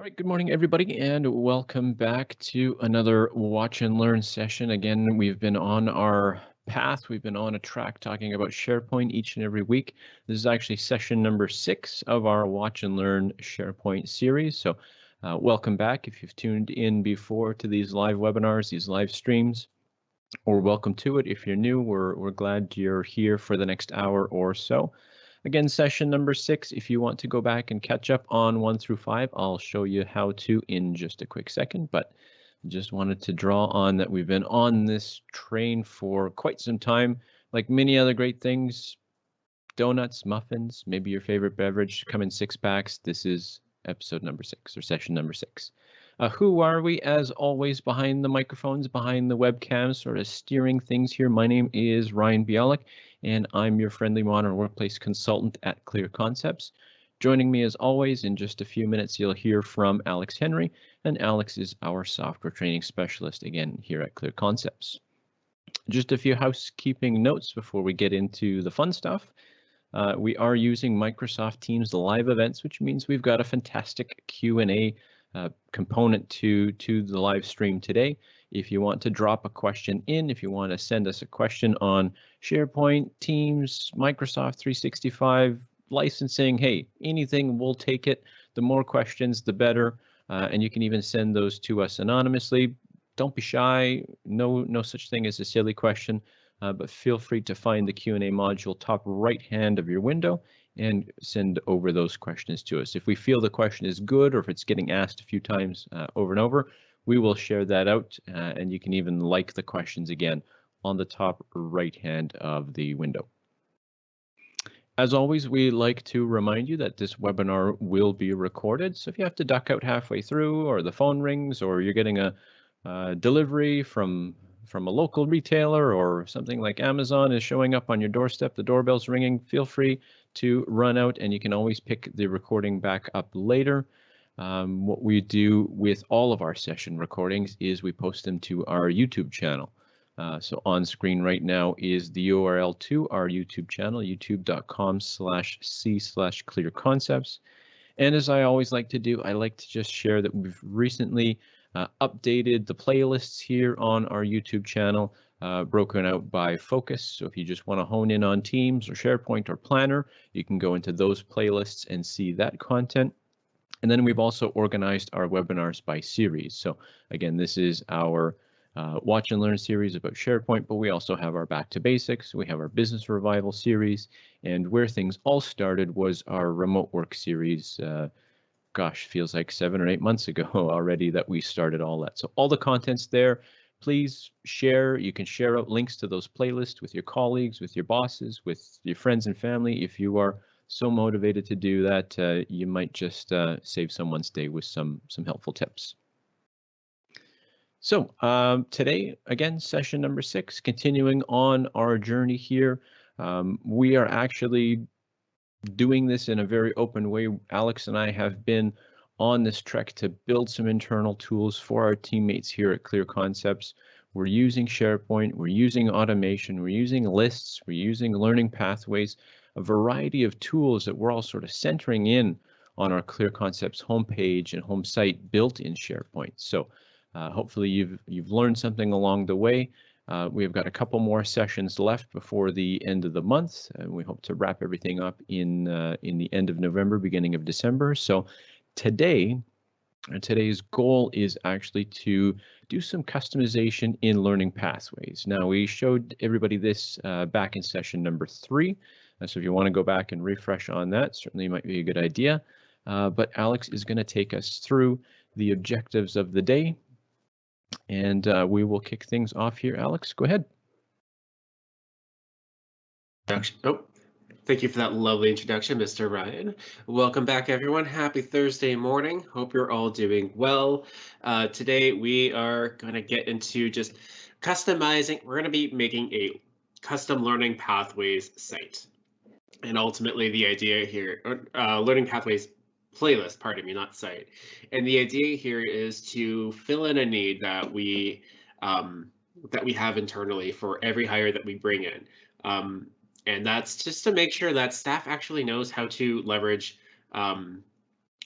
All right, good morning, everybody, and welcome back to another Watch and Learn session. Again, we've been on our path, we've been on a track talking about SharePoint each and every week. This is actually session number six of our Watch and Learn SharePoint series. So uh, welcome back if you've tuned in before to these live webinars, these live streams, or welcome to it. If you're new, we're, we're glad you're here for the next hour or so. Again, session number six, if you want to go back and catch up on one through five, I'll show you how to in just a quick second, but just wanted to draw on that we've been on this train for quite some time. Like many other great things, donuts, muffins, maybe your favorite beverage come in six packs. This is episode number six or session number six. Uh, who are we? As always, behind the microphones, behind the webcams, sort of steering things here. My name is Ryan Bialik, and I'm your friendly modern workplace consultant at Clear Concepts. Joining me as always, in just a few minutes, you'll hear from Alex Henry, and Alex is our software training specialist again here at Clear Concepts. Just a few housekeeping notes before we get into the fun stuff. Uh, we are using Microsoft Teams live events, which means we've got a fantastic Q&A uh, component to to the live stream today. If you want to drop a question in, if you want to send us a question on SharePoint, Teams, Microsoft 365, licensing, hey, anything, we'll take it. The more questions, the better. Uh, and you can even send those to us anonymously. Don't be shy. No, no such thing as a silly question, uh, but feel free to find the Q&A module top right hand of your window and send over those questions to us. If we feel the question is good or if it's getting asked a few times uh, over and over, we will share that out uh, and you can even like the questions again on the top right hand of the window. As always, we like to remind you that this webinar will be recorded. So if you have to duck out halfway through or the phone rings or you're getting a uh, delivery from from a local retailer or something like Amazon is showing up on your doorstep, the doorbell's ringing, feel free to run out and you can always pick the recording back up later. Um, what we do with all of our session recordings is we post them to our YouTube channel. Uh, so on screen right now is the URL to our YouTube channel, youtube.com slash c slash clear concepts. And as I always like to do, I like to just share that we've recently uh, updated the playlists here on our YouTube channel, uh, broken out by focus. So if you just want to hone in on Teams or SharePoint or Planner, you can go into those playlists and see that content. And then we've also organized our webinars by series. So again, this is our uh, watch and learn series about SharePoint, but we also have our back to basics. We have our business revival series and where things all started was our remote work series uh, gosh, feels like seven or eight months ago already that we started all that. So all the content's there. Please share. You can share out links to those playlists with your colleagues, with your bosses, with your friends and family. If you are so motivated to do that, uh, you might just uh, save someone's day with some some helpful tips. So um, today, again, session number six, continuing on our journey here. Um, we are actually doing this in a very open way. Alex and I have been on this trek to build some internal tools for our teammates here at Clear Concepts. We're using SharePoint, we're using automation, we're using lists, we're using learning pathways, a variety of tools that we're all sort of centering in on our Clear Concepts homepage and home site built in SharePoint. So uh, hopefully you've you've learned something along the way. Uh, we've got a couple more sessions left before the end of the month, and we hope to wrap everything up in uh, in the end of November, beginning of December. So today, uh, today's goal is actually to do some customization in learning pathways. Now we showed everybody this uh, back in session number three, uh, so if you want to go back and refresh on that, certainly might be a good idea. Uh, but Alex is going to take us through the objectives of the day and uh, we will kick things off here. Alex, go ahead. Oh, thank you for that lovely introduction, Mr. Ryan. Welcome back, everyone. Happy Thursday morning. Hope you're all doing well. Uh, today, we are going to get into just customizing. We're going to be making a custom learning pathways site. And ultimately, the idea here, uh, learning pathways playlist, pardon me, not site. And the idea here is to fill in a need that we um, that we have internally for every hire that we bring in. Um, and that's just to make sure that staff actually knows how to leverage um,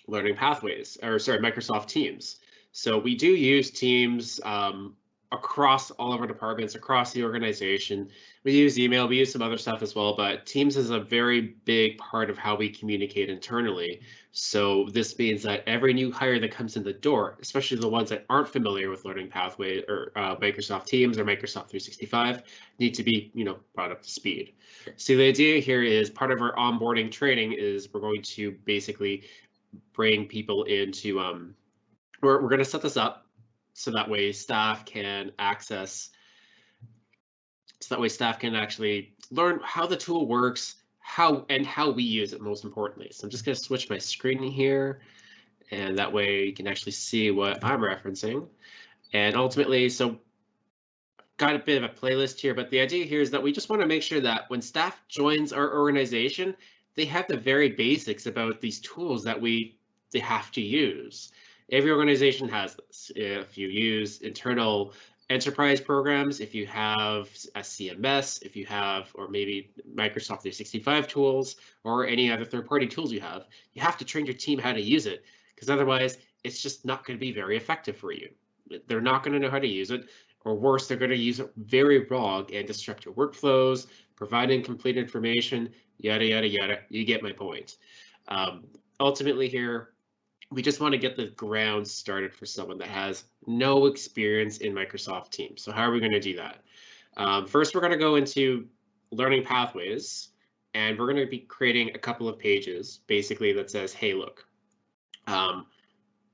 learning pathways, or sorry, Microsoft Teams. So we do use Teams um, across all of our departments, across the organization. We use email, we use some other stuff as well, but Teams is a very big part of how we communicate internally. So this means that every new hire that comes in the door, especially the ones that aren't familiar with Learning Pathway or uh, Microsoft Teams or Microsoft 365, need to be, you know, brought up to speed. So the idea here is part of our onboarding training is we're going to basically bring people into um, we're, we're going to set this up so that way staff can access so that way staff can actually learn how the tool works how and how we use it most importantly. So i'm just going to switch my screen here and that way you can actually see what i'm referencing. And ultimately so got a bit of a playlist here but the idea here is that we just want to make sure that when staff joins our organization they have the very basics about these tools that we they have to use Every organization has this. If you use internal enterprise programs, if you have a CMS, if you have, or maybe Microsoft 365 tools, or any other third-party tools you have, you have to train your team how to use it, because otherwise it's just not going to be very effective for you. They're not going to know how to use it, or worse, they're going to use it very wrong and disrupt your workflows, provide incomplete information, yada, yada, yada. You get my point. Um, ultimately here, we just want to get the ground started for someone that has no experience in Microsoft Teams. So how are we going to do that? Um, first, we're going to go into learning pathways, and we're going to be creating a couple of pages, basically that says, hey, look, um,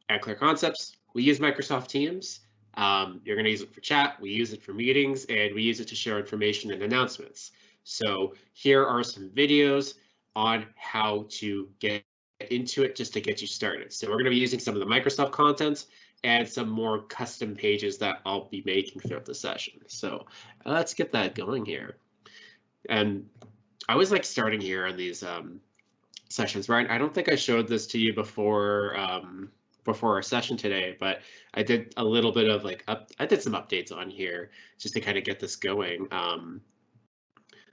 at Clear Concepts, we use Microsoft Teams. Um, you're going to use it for chat, we use it for meetings, and we use it to share information and announcements. So here are some videos on how to get into it just to get you started. So we're going to be using some of the Microsoft content and some more custom pages that I'll be making throughout the session. So let's get that going here. And I was like starting here on these um, sessions, right? I don't think I showed this to you before um, before our session today, but I did a little bit of like up, I did some updates on here just to kind of get this going. Um,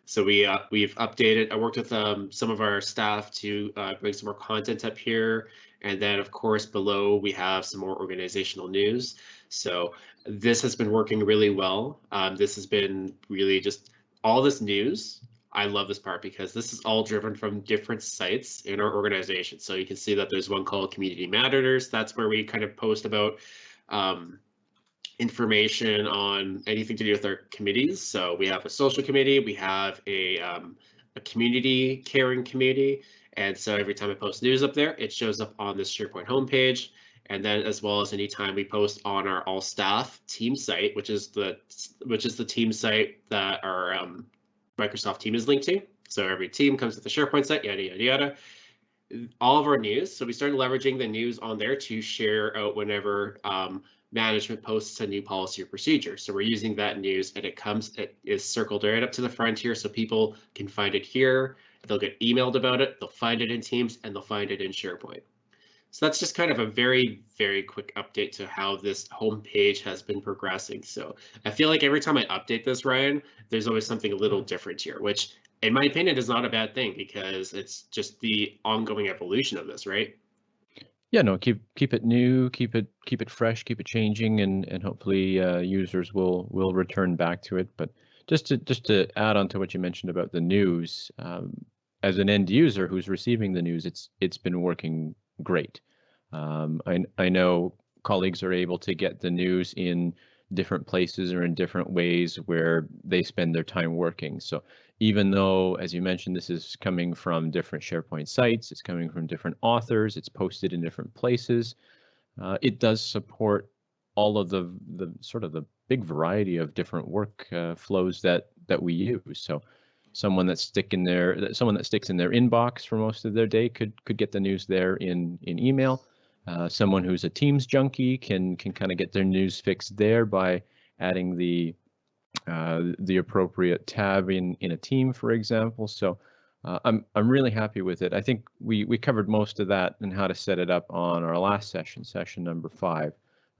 so we uh, we've updated. I worked with um, some of our staff to uh, bring some more content up here, and then of course below we have some more organizational news. So this has been working really well. Um, this has been really just all this news. I love this part because this is all driven from different sites in our organization. So you can see that there's one called Community Matters. That's where we kind of post about um, information on anything to do with our committees. So we have a social committee, we have a, um, a community caring committee. And so every time I post news up there, it shows up on this SharePoint homepage. And then as well as anytime we post on our all staff team site, which is the which is the team site that our um, Microsoft team is linked to. So every team comes with the SharePoint site, yada, yada, yada. All of our news. So we started leveraging the news on there to share out whenever um, management posts a new policy or procedure. So we're using that news and it comes, it is circled right up to the front here so people can find it here. They'll get emailed about it, they'll find it in Teams and they'll find it in SharePoint. So that's just kind of a very, very quick update to how this homepage has been progressing. So I feel like every time I update this, Ryan, there's always something a little different here, which in my opinion is not a bad thing because it's just the ongoing evolution of this, right? Yeah, no, keep keep it new, keep it keep it fresh, keep it changing, and and hopefully uh, users will will return back to it. But just to just to add on to what you mentioned about the news, um, as an end user who's receiving the news, it's it's been working great. Um, I I know colleagues are able to get the news in different places or in different ways where they spend their time working. So even though, as you mentioned, this is coming from different SharePoint sites, it's coming from different authors, it's posted in different places. Uh, it does support all of the the sort of the big variety of different work uh, flows that that we use. So someone that stick in their someone that sticks in their inbox for most of their day could could get the news there in in email. Uh, someone who's a Teams junkie can can kind of get their news fixed there by adding the uh, the appropriate tab in in a team, for example. So uh, I'm I'm really happy with it. I think we we covered most of that and how to set it up on our last session, session number five.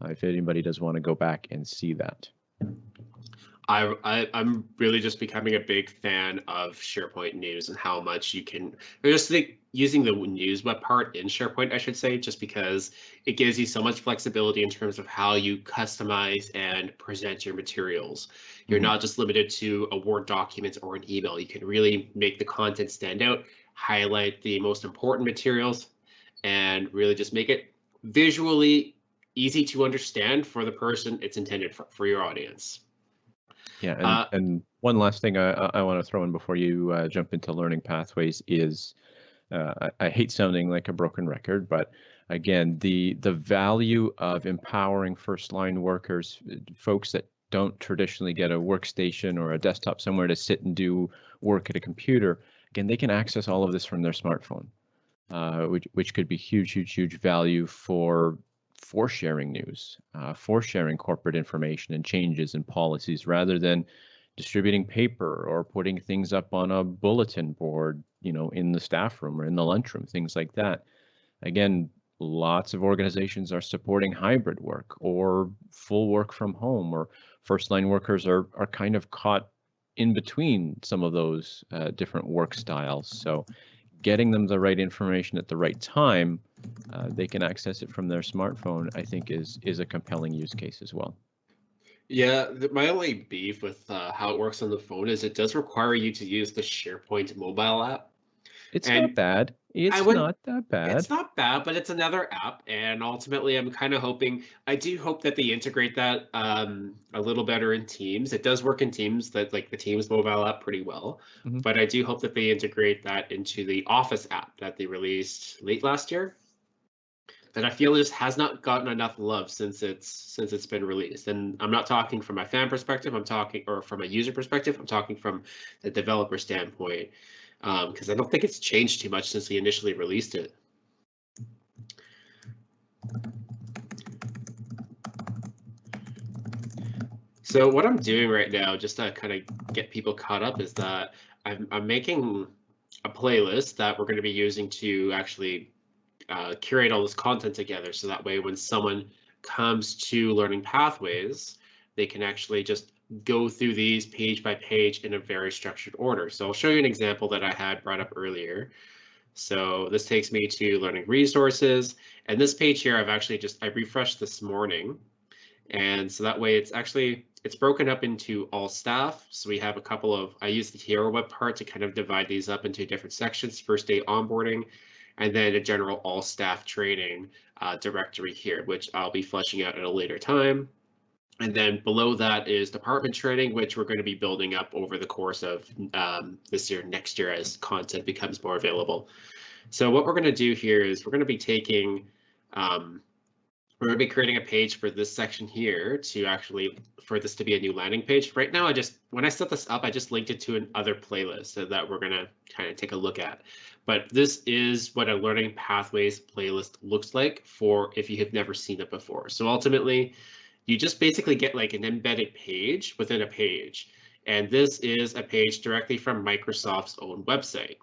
Uh, if anybody does want to go back and see that. I, I am really just becoming a big fan of SharePoint News and how much you can. I just think using the news web part in SharePoint, I should say, just because it gives you so much flexibility in terms of how you customize and present your materials. You're mm -hmm. not just limited to a Word document or an email. You can really make the content stand out, highlight the most important materials, and really just make it visually easy to understand for the person it's intended for, for your audience. Yeah, and, uh, and one last thing I, I want to throw in before you uh, jump into learning pathways is uh, I, I, hate sounding like a broken record, but again, the the value of empowering first line workers, folks that don't traditionally get a workstation or a desktop somewhere to sit and do work at a computer, again, they can access all of this from their smartphone, uh, which which could be huge, huge, huge value for for sharing news, uh, for sharing corporate information and changes and policies rather than distributing paper or putting things up on a bulletin board, you know, in the staff room or in the lunchroom, things like that. Again, lots of organizations are supporting hybrid work or full work from home or first line workers are, are kind of caught in between some of those uh, different work styles. So getting them the right information at the right time, uh, they can access it from their smartphone, I think is is a compelling use case as well. Yeah, the, my only beef with uh, how it works on the phone is it does require you to use the SharePoint mobile app. It's and not bad. It's would, not that bad. It's not bad, but it's another app, and ultimately, I'm kind of hoping. I do hope that they integrate that um, a little better in Teams. It does work in Teams, that like the Teams mobile app, pretty well. Mm-hmm. But I do hope that they integrate that into the Office app that they released late last year. That I feel just has not gotten enough love since it's since it's been released. And I'm not talking from a fan perspective. I'm talking or from a user perspective. I'm talking from the developer standpoint because um, I don't think it's changed too much since he initially released it. So what I'm doing right now, just to kind of get people caught up, is that I'm, I'm making a playlist that we're going to be using to actually uh, curate all this content together. So that way, when someone comes to learning pathways, they can actually just go through these page by page in a very structured order. So I'll show you an example that I had brought up earlier. So this takes me to learning resources. And this page here, I've actually just, I refreshed this morning. And so that way it's actually, it's broken up into all staff. So we have a couple of, I use the hero web part to kind of divide these up into different sections, first day onboarding, and then a general all staff training uh, directory here, which I'll be fleshing out at a later time. And then below that is department training, which we're going to be building up over the course of um, this year, next year, as content becomes more available. So what we're going to do here is we're going to be taking, um, we're going to be creating a page for this section here to actually, for this to be a new landing page. Right now, I just, when I set this up, I just linked it to another playlist so that we're going to kind of take a look at. But this is what a learning pathways playlist looks like for if you have never seen it before. So ultimately, you just basically get like an embedded page within a page. And this is a page directly from Microsoft's own website,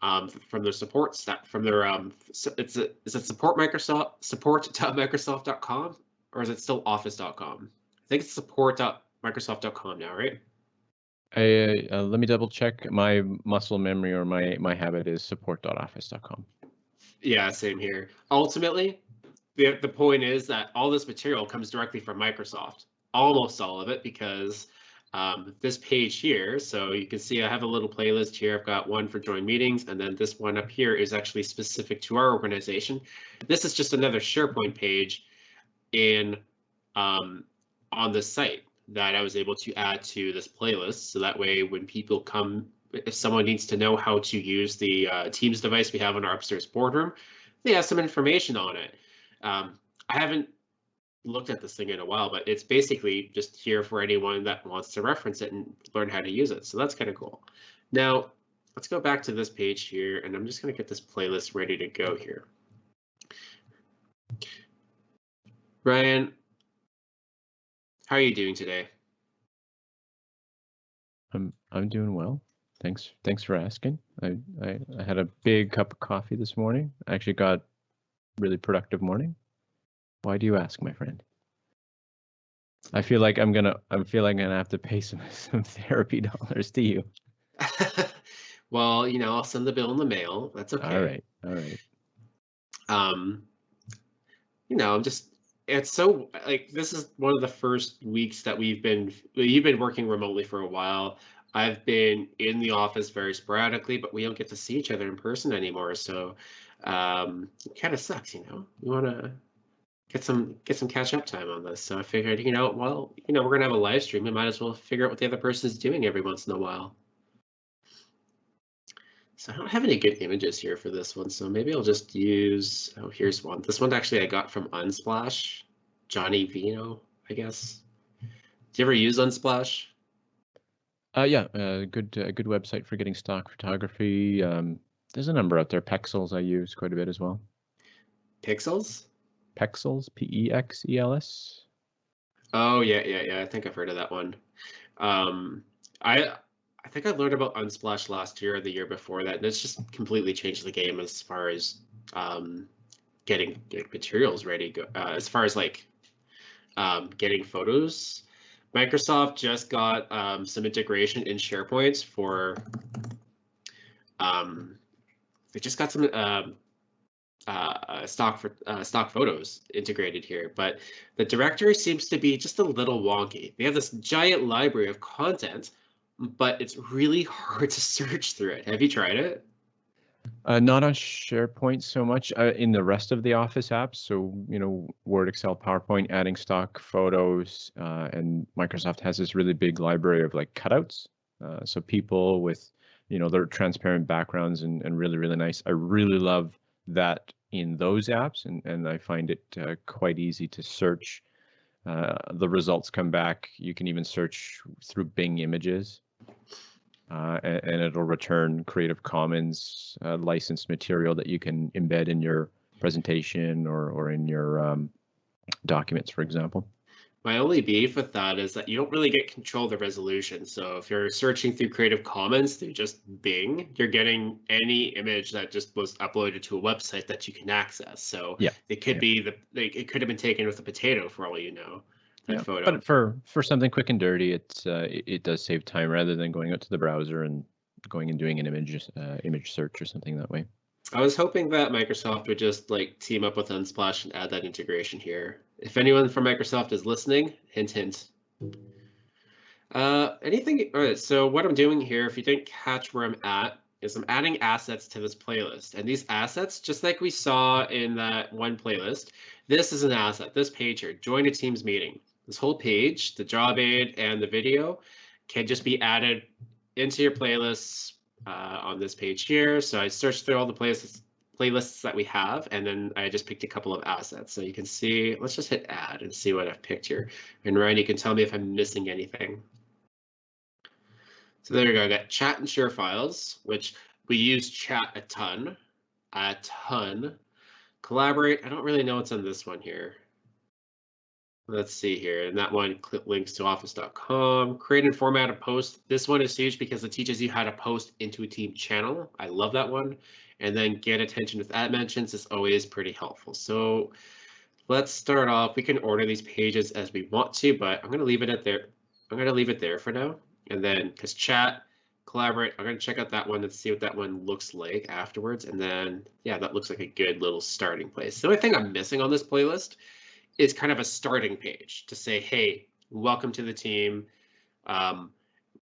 um, from their support staff, from their um, it's a, is it support Microsoft support.microsoft.com or is it still office.com? I think it's support.microsoft.com now, right? I, uh, let me double check my muscle memory or my my habit is support.office.com. Yeah, same here. Ultimately, the, the point is that all this material comes directly from Microsoft, almost all of it, because um, this page here, so you can see I have a little playlist here. I've got one for join meetings, and then this one up here is actually specific to our organization. This is just another SharePoint page in um, on the site that I was able to add to this playlist. So that way, when people come, if someone needs to know how to use the uh, Teams device we have in our upstairs boardroom, they have some information on it. Um, I haven't looked at this thing in a while, but it's basically just here for anyone that wants to reference it and learn how to use it. So that's kind of cool. Now, let's go back to this page here, and I'm just going to get this playlist ready to go here. Ryan, how are you doing today? I'm I'm doing well. Thanks thanks for asking. I, I, I had a big cup of coffee this morning. I actually got really productive morning? Why do you ask, my friend? I feel like I'm gonna I feel like I'm gonna have to pay some some therapy dollars to you. Well, you know, I'll send the bill in the mail. That's okay. All right. All right. Um, you know, I'm just it's so like this is one of the first weeks that we've been you've been working remotely for a while. I've been in the office very sporadically, but we don't get to see each other in person anymore. So um, it kind of sucks, you know. We want to get some get some catch up time on this. So I figured, you know, well, you know, we're gonna have a live stream. We might as well figure out what the other person is doing every once in a while. So I don't have any good images here for this one, so maybe I'll just use, oh, here's one. This one actually I got from Unsplash, Johnny Vino, I guess. Do you ever use Unsplash? Uh, yeah, uh, good uh, good website for getting stock photography. Um, there's a number out there. Pexels I use quite a bit as well. Pixels? Pexels, P-E-X-E-L-S. Oh yeah, yeah, yeah. I think I've heard of that one. Um, I I think I learned about Unsplash last year or the year before that, and it's just completely changed the game as far as um, getting, getting materials ready. Uh, as far as like um, getting photos, Microsoft just got um, some integration in SharePoint for. Um, they just got some um, uh, stock for uh, stock photos integrated here, but the directory seems to be just a little wonky. They have this giant library of content but it's really hard to search through it. Have you tried it? Uh, not on SharePoint so much uh, in the rest of the Office apps. So, you know, Word, Excel, PowerPoint, adding stock photos, uh, and Microsoft has this really big library of like cutouts. Uh, so people with, you know, their transparent backgrounds and, and really, really nice. I really love that in those apps, and, and I find it uh, quite easy to search. Uh, the results come back. You can even search through Bing Images uh, and, and, it'll return Creative Commons uh, licensed material that you can embed in your presentation or, or in your um, documents, for example. My only beef with that is that you don't really get control of the resolution. So if you're searching through Creative Commons through just Bing, you're getting any image that just was uploaded to a website that you can access. So yeah. it could yeah. be the like, it could have been taken with a potato for all you know yeah, photo. But for for something quick and dirty, it's uh, it, it, does save time rather than going out to the browser and going and doing an image uh, image search or something that way. I was hoping that Microsoft would just like team up with Unsplash and add that integration here. If anyone from Microsoft is listening, hint hint. Uh, anything? All right. So what I'm doing here, if you didn't catch where I'm at, is I'm adding assets to this playlist. And these assets, just like we saw in that one playlist, this is an asset, this page here, join a Teams meeting. This whole page, the job aid and the video can just be added into your playlists uh, on this page here. So I searched through all the playlists playlists that we have, and then I just picked a couple of assets. So you can see, let's just hit add and see what I've picked here. And Ryan, you can tell me if I'm missing anything. So there you go, I got chat and share files, which we use chat a ton, a ton. Collaborate, I don't really know what's on this one here. Let's see here. And that one links to office.com. Create and format a post. This one is huge because it teaches you how to post into a team channel. I love that one. And then get attention with @mentions is always pretty helpful. So let's start off. We can order these pages as we want to, but I'm going to leave it at there. I'm going to leave it there for now. And then because chat, collaborate, I'm going to check out that one and see what that one looks like afterwards. And then, yeah, that looks like a good little starting place. The only thing I'm missing on this playlist is kind of a starting page to say, hey, welcome to the team. Um,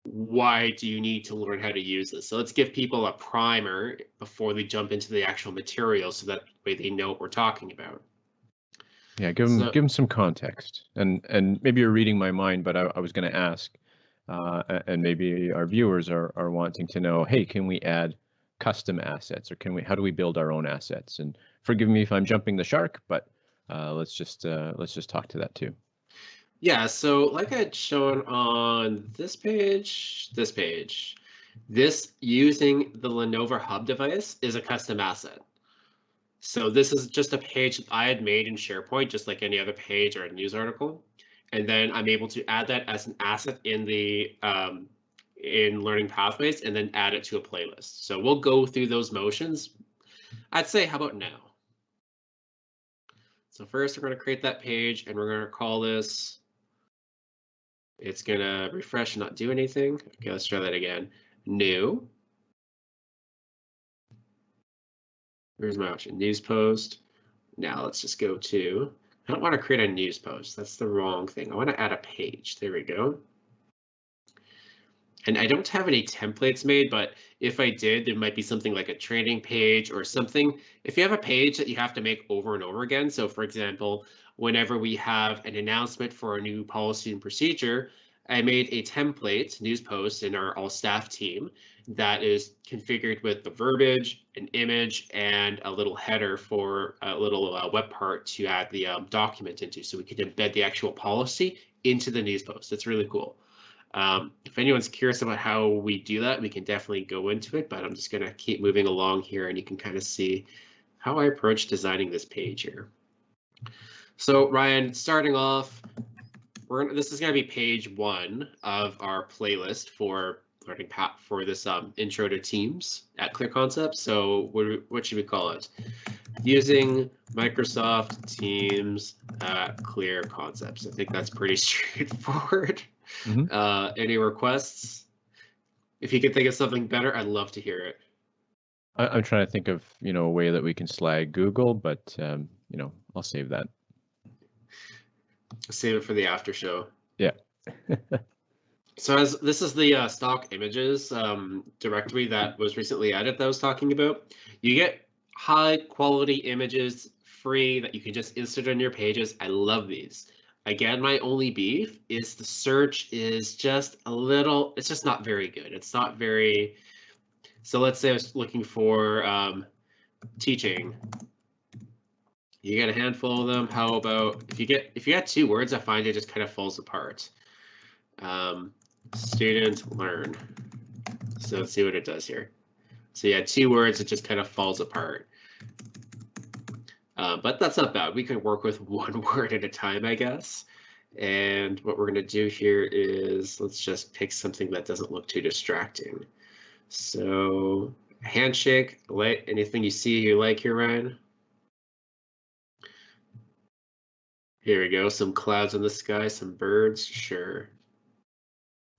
why do you need to learn how to use this? So let's give people a primer before we jump into the actual material so that way they know what we're talking about. Yeah, give them so, give them some context, and and maybe you're reading my mind, but I, I was going to ask, uh, and maybe our viewers are are wanting to know, hey, can we add custom assets, or can we? How do we build our own assets? And forgive me if I'm jumping the shark, but uh, let's just uh, let's just talk to that too. Yeah, so like I'd shown on this page, this page, this using the Lenovo Hub device is a custom asset. So this is just a page that I had made in SharePoint, just like any other page or a news article. And then I'm able to add that as an asset in the um, in Learning Pathways and then add it to a playlist. So we'll go through those motions. I'd say, how about now? So first we're going to create that page and we're going to call this. It's going to refresh and not do anything. Okay, let's try that again. New. Here's my option, news post. Now let's just go to, I don't want to create a news post. That's the wrong thing. I want to add a page. There we go. And I don't have any templates made, but if I did, there might be something like a training page or something. If you have a page that you have to make over and over again, so for example, whenever we have an announcement for a new policy and procedure, I made a template news post in our all staff team that is configured with the verbiage, an image, and a little header for a little uh, web part to add the um, document into. So we could embed the actual policy into the news post. It's really cool. Um, if anyone's curious about how we do that, we can definitely go into it, but I'm just going to keep moving along here and you can kind of see how I approach designing this page here. So Ryan, starting off, we're this is going to be page one of our playlist for learning path for this um, intro to Teams at Clear Concepts. So what, what should we call it? Using Microsoft Teams at Clear Concepts. I think that's pretty straightforward. Mm -hmm. uh, any requests? If you could think of something better, I'd love to hear it. I, am trying to think of you know a way that we can slag Google, but um, you know I'll save that. Save it for the after show. Yeah. so as this is the uh, stock images um, directory that was recently added that I was talking about. You get high quality images free that you can just insert on your pages. I love these. Again, my only beef is the search is just a little, it's just not very good. It's not very, so let's say I was looking for um, teaching. You get a handful of them. How about if you get, if you got two words, I find it just kind of falls apart. Um, student learn. So let's see what it does here. So yeah, two words, it just kind of falls apart. Uh, but that's not bad. We can work with one word at a time, I guess. And what we're going to do here is let's just pick something that doesn't look too distracting. So handshake, like anything you see you like here, Ryan? Here we go. Some clouds in the sky, some birds. Sure.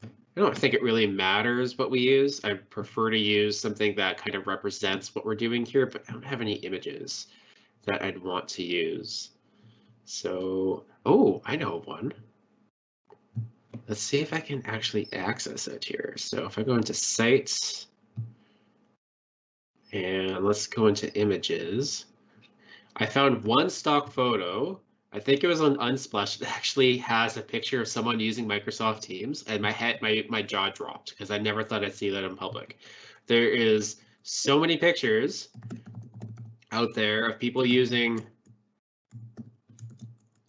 I don't think it really matters what we use. I prefer to use something that kind of represents what we're doing here, but I don't have any images that I'd want to use. So, oh, I know one. Let's see if I can actually access it here. So if I go into sites and let's go into images, I found one stock photo. I think it was on Unsplash It actually has a picture of someone using Microsoft Teams and my head, my, my jaw dropped because I never thought I'd see that in public. There is so many pictures out there of people using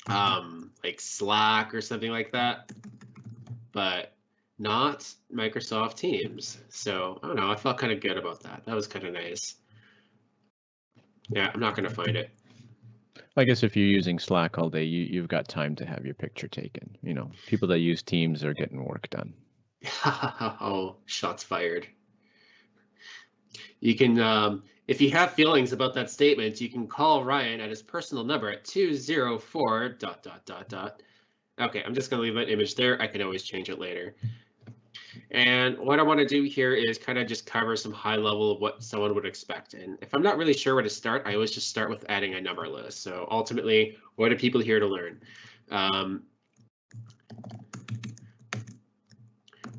um, like Slack or something like that, but not Microsoft Teams. So I don't know. I felt kind of good about that. That was kind of nice. Yeah, I'm not going to find it. I guess if you're using Slack all day, you, you've got time to have your picture taken. You know, people that use Teams are getting work done. oh, shots fired. You can um, if you have feelings about that statement, you can call Ryan at his personal number at 204 dot dot dot dot. Okay, I'm just gonna leave that image there. I can always change it later. And what I want to do here is kind of just cover some high level of what someone would expect. And if I'm not really sure where to start, I always just start with adding a number list. So ultimately, what are people here to learn? Um,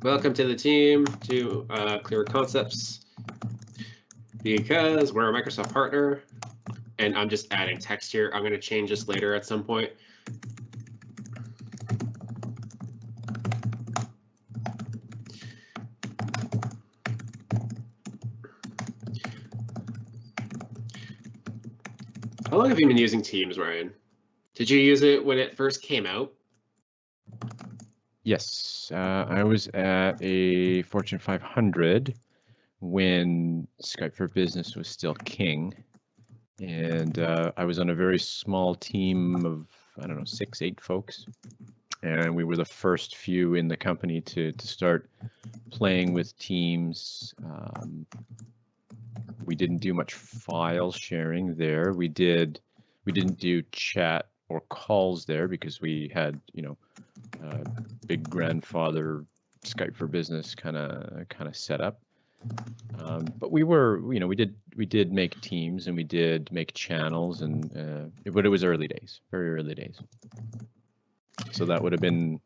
welcome to the team to uh, Clear Concepts because we're a Microsoft partner and I'm just adding text here. I'm going to change this later at some point. How long have you been using Teams, Ryan? Did you use it when it first came out? Yes, uh, I was at a Fortune 500 when Skype for Business was still king. And uh, I was on a very small team of, I don't know, six, eight folks. And we were the first few in the company to, to start playing with teams. Um, we didn't do much file sharing there. We did, we didn't do chat or calls there because we had, you know, uh, big grandfather Skype for Business kind of kind of setup. Um, but we were, you know, we did we did make teams and we did make channels, and uh, but it was early days, very early days. So that would have been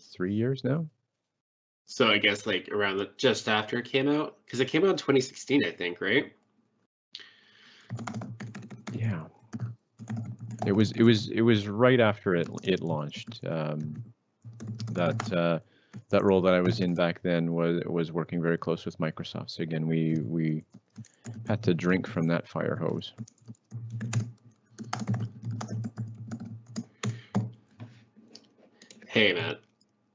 three years now. So I guess like around the, just after it came out, because it came out in 2016, I think, right? Yeah. It was it was it was right after it it launched. Um, that uh, that role that I was in back then was was working very close with Microsoft. So again, we we had to drink from that fire hose. Hey man,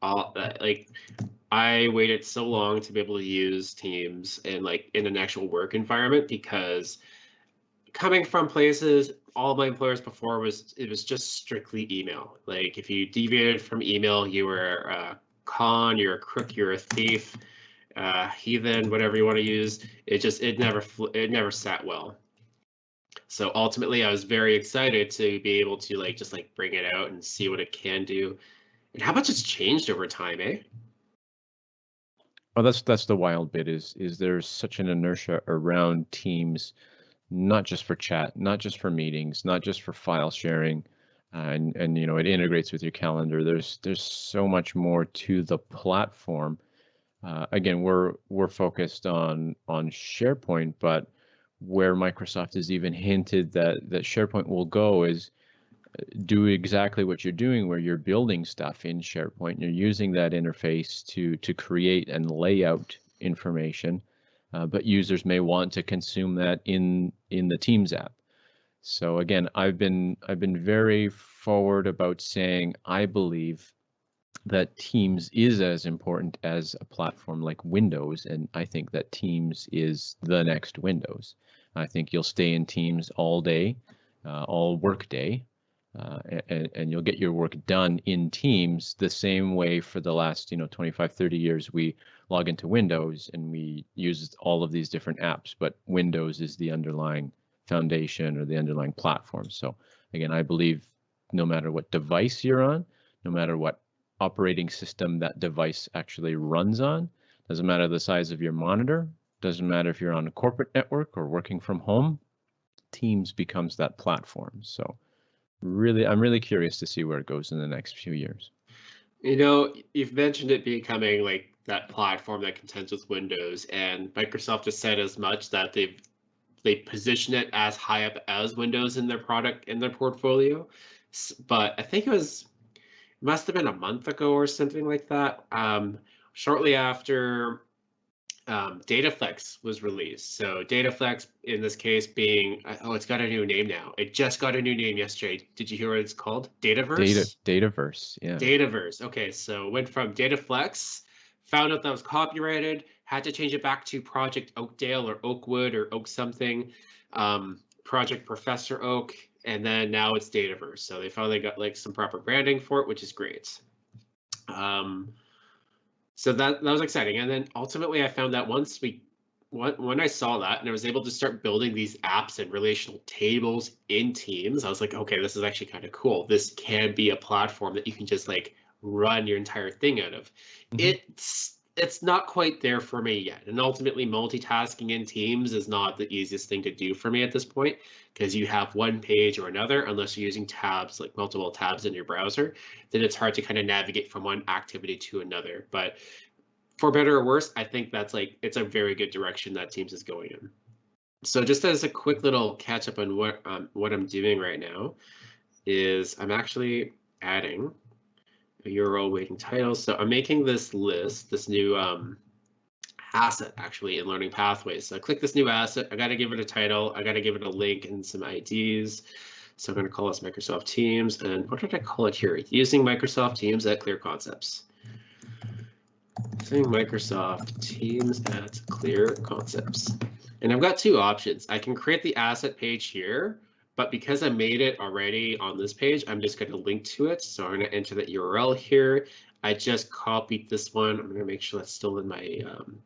all uh, like I waited so long to be able to use Teams in like in an actual work environment because coming from places all my employers before was it was just strictly email. Like if you deviated from email, you were a con, you're a crook, you're a thief, uh, heathen, whatever you want to use. It just it never it never sat well. So ultimately, I was very excited to be able to like just like bring it out and see what it can do, and how much it's changed over time, eh? Oh, that's that's the wild bit is is there's such an inertia around Teams not just for chat, not just for meetings, not just for file sharing, and and you know it integrates with your calendar. There's there's so much more to the platform. Uh, again, we're we're focused on on SharePoint, but where Microsoft has even hinted that that SharePoint will go is uh, do exactly what you're doing where you're building stuff in SharePoint. You're using that interface to to create and lay out information uh, but users may want to consume that in in the Teams app. So again, I've been I've been very forward about saying I believe that Teams is as important as a platform like Windows, and I think that Teams is the next Windows. I think you'll stay in Teams all day, uh, all work day, uh, and, and, you'll get your work done in Teams the same way for the last, you know, 25, 30 years we log into Windows and we use all of these different apps, but Windows is the underlying foundation or the underlying platform. So again, I believe no matter what device you're on, no matter what operating system that device actually runs on, doesn't matter the size of your monitor, doesn't matter if you're on a corporate network or working from home, Teams becomes that platform. So really, I'm really curious to see where it goes in the next few years. You know, you've mentioned it becoming like that platform that contends with Windows, and Microsoft has said as much that they've they position it as high up as Windows in their product in their portfolio. But I think it was it must have been a month ago or something like that. Um, shortly after um, Dataflex was released. So Dataflex, in this case, being uh, oh, it's got a new name now. It just got a new name yesterday. Did you hear what it's called? Dataverse. Data Dataverse. Yeah. Dataverse. Okay, so went from Dataflex, found out that was copyrighted, had to change it back to Project Oakdale or Oakwood or Oak something, um, Project Professor Oak, and then now it's Dataverse. So they finally got like some proper branding for it, which is great. Um, so that that was exciting. And then ultimately, I found that once we when I saw that and I was able to start building these apps and relational tables in Teams, I was like, okay, this is actually kind of cool. This can be a platform that you can just like run your entire thing out of. Mm-hmm. It's it's not quite there for me yet. And ultimately, multitasking in Teams is not the easiest thing to do for me at this point because you have one page or another, unless you're using tabs, like multiple tabs in your browser, then it's hard to kind of navigate from one activity to another. But for better or worse, I think that's like it's a very good direction that Teams is going in. So just as a quick little catch up on what um, what I'm doing right now is I'm actually adding URL waiting titles. So I'm making this list, this new um, asset actually in learning pathways. So I click this new asset. I got to give it a title. I got to give it a link and some IDs. So I'm going to call this Microsoft Teams. And what did I call it here? Using Microsoft Teams at Clear Concepts. Using Microsoft Teams at Clear Concepts. And I've got two options. I can create the asset page here, but because I made it already on this page, I'm just going to link to it. So I'm going to enter the URL here. I just copied this one. I'm going to make sure that's still in my, um,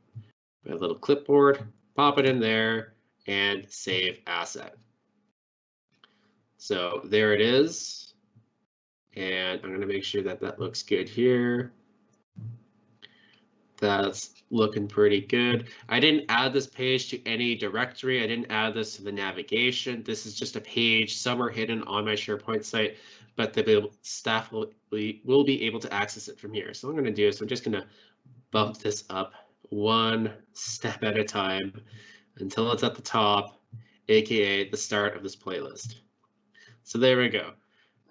my little clipboard, pop it in there and save asset. So there it is. And I'm going to make sure that that looks good here. That's looking pretty good. I didn't add this page to any directory. I didn't add this to the navigation. This is just a page somewhere hidden on my SharePoint site, but the staff will be, will be able to access it from here. So what I'm going to do is I'm just going to bump this up one step at a time until it's at the top, aka the start of this playlist. So there we go.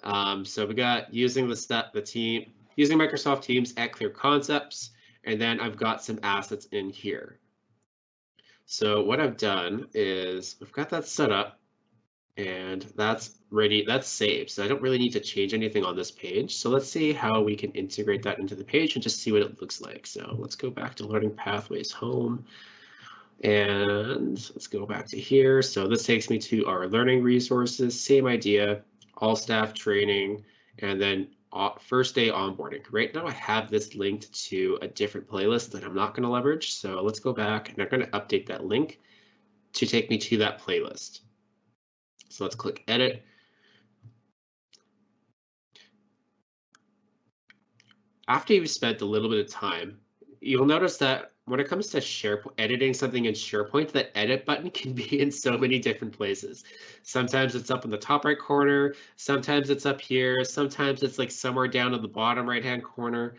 Um, so we got using the step the team using Microsoft Teams at Clear Concepts. And then I've got some assets in here. So what I've done is I've got that set up and that's ready, that's saved. So I don't really need to change anything on this page. So let's see how we can integrate that into the page and just see what it looks like. So let's go back to Learning Pathways Home. And let's go back to here. So this takes me to our learning resources, same idea, all staff training, and then Uh, first day onboarding. Right now I have this linked to a different playlist that I'm not going to leverage. So let's go back and I'm going to update that link to take me to that playlist. So let's click edit. After you've spent a little bit of time, you'll notice that when it comes to SharePoint, editing something in SharePoint, that edit button can be in so many different places. Sometimes it's up in the top right corner, sometimes it's up here, sometimes it's like somewhere down in the bottom right hand corner.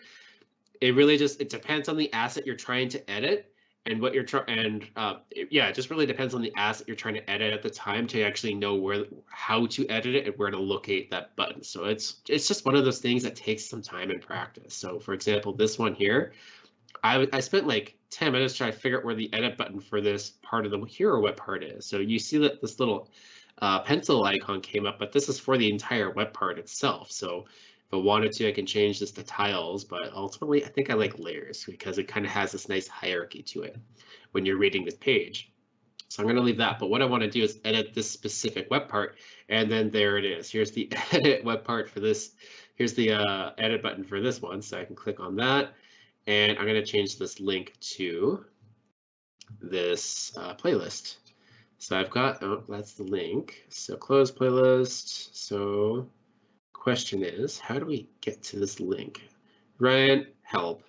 It really just it depends on the asset you're trying to edit and what you're trying and uh, it, yeah, it just really depends on the asset you're trying to edit at the time to actually know where how to edit it and where to locate that button. So it's it's just one of those things that takes some time and practice. So for example, this one here, I, I spent like 10 minutes trying to figure out where the edit button for this part of the hero web part is. So you see that this little uh, pencil icon came up, but this is for the entire web part itself. So if I wanted to, I can change this to tiles, but ultimately I think I like layers because it kind of has this nice hierarchy to it when you're reading this page. So I'm going to leave that, but what I want to do is edit this specific web part, and then there it is. Here's the edit web part for this. Here's the uh, edit button for this one, so I can click on that and I'm going to change this link to this uh, playlist. So I've got, oh, that's the link. So close playlist. So question is, how do we get to this link? Ryan, help.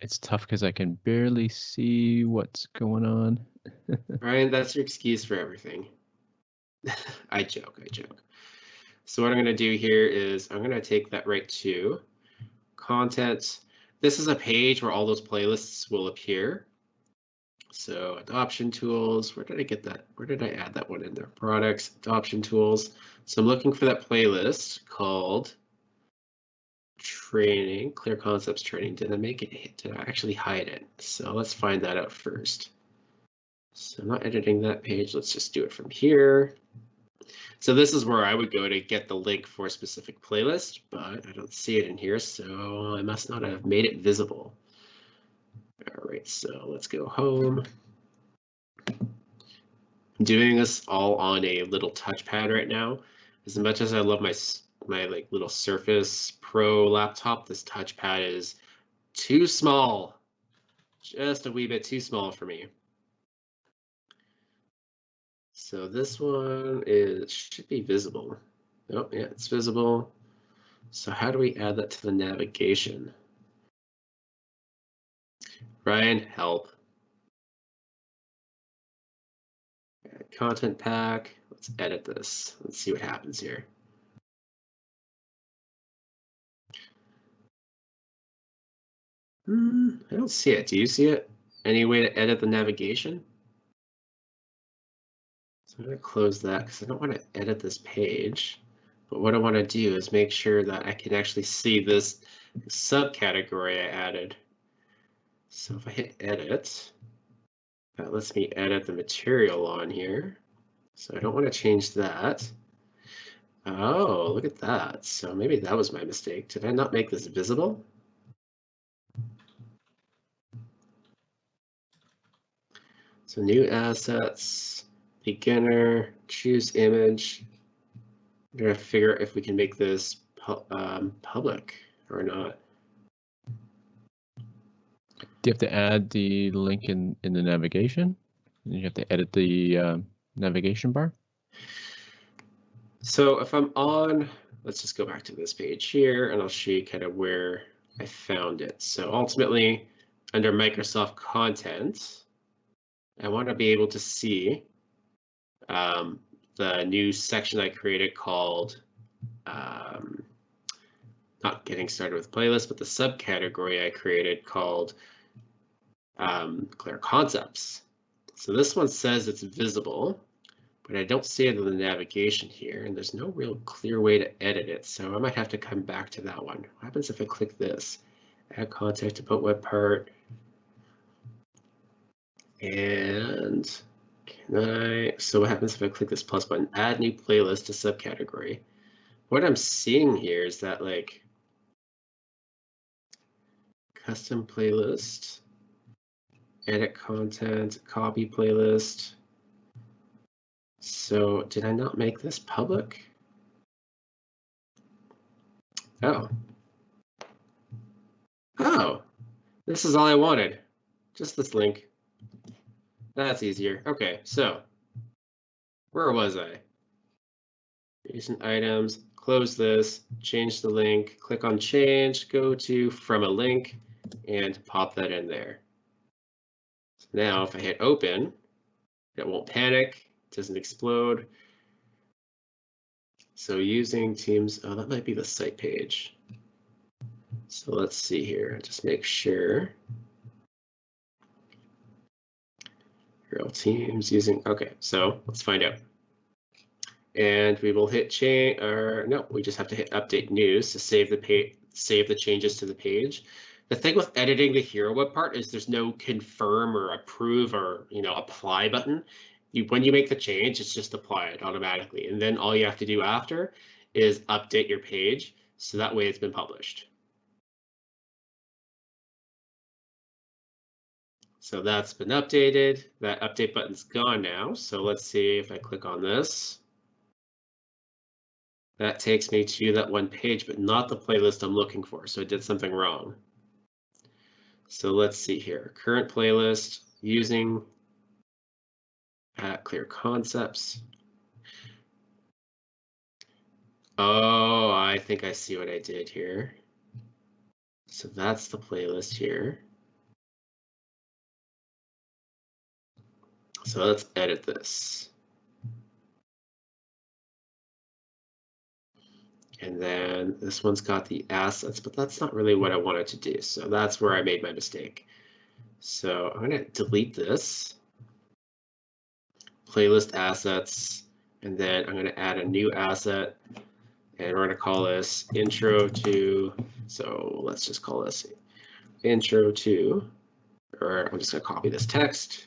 It's tough because I can barely see what's going on. Ryan, that's your excuse for everything. I joke, I joke. So what I'm going to do here is I'm going to take that right to content. This is a page where all those playlists will appear. So adoption tools, where did I get that? Where did I add that one in there? Products, adoption tools. So I'm looking for that playlist called training, clear concepts training. Did I make it, did I actually hide it? So let's find that out first. So I'm not editing that page. Let's just do it from here. So this is where I would go to get the link for a specific playlist, but I don't see it in here, so I must not have made it visible. All right, so let's go home. I'm doing this all on a little touchpad right now. As much as I love my my like little Surface Pro laptop, this touchpad is too small, just a wee bit too small for me. So this one is should be visible. Oh, yeah, it's visible. So how do we add that to the navigation? Ryan, help. Content pack. Let's edit this. Let's see what happens here. Hmm, I don't see it. Do you see it? Any way to edit the navigation? So I'm going to close that because I don't want to edit this page. But what I want to do is make sure that I can actually see this subcategory I added. So if I hit edit, that lets me edit the material on here. So I don't want to change that. Oh, look at that. So maybe that was my mistake. Did I not make this visible? So new assets beginner, choose image. I'm gonna figure out if we can make this pu um, public or not. Do you have to add the link in, in the navigation? And You have to edit the uh, navigation bar? So if I'm on let's just go back to this page here and I'll show you kind of where I found it. So ultimately, under Microsoft content, I want to be able to see um, the new section I created called um, not getting started with playlist, but the subcategory I created called um, Clear Concepts. So this one says it's visible, but I don't see it in the navigation here, and there's no real clear way to edit it. So I might have to come back to that one. What happens if I click this? Add context, about web part. And can I, so what happens if I click this plus button, add new playlist to subcategory? What I'm seeing here is that like custom playlist, edit content, copy playlist. So did I not make this public? Oh. Oh, this is all I wanted. Just this link. That's easier. Okay, so where was I? Recent items, close this, change the link, click on change, go to from a link, and pop that in there. So now if I hit open, it won't panic, it doesn't explode. So using Teams, oh, that might be the site page. So let's see here, just make sure. Real Teams using, okay, so let's find out. And we will hit change, or no, we just have to hit update news to save the page, save the changes to the page. The thing with editing the hero web part is there's no confirm or approve or you know apply button. You when you make the change, it's just apply it automatically, and then all you have to do after is update your page so that way it's been published. So that's been updated. That update button's gone now. So let's see if I click on this. That takes me to that one page, but not the playlist I'm looking for. So I did something wrong. So let's see here. Current playlist using at Clear Concepts. Oh, I think I see what I did here. So that's the playlist here. So let's edit this. And then this one's got the assets, but that's not really what I wanted to do. So that's where I made my mistake. So I'm going to delete this playlist assets, and then I'm going to add a new asset and we're going to call this intro to, so let's just call this intro to, or I'm just going to copy this text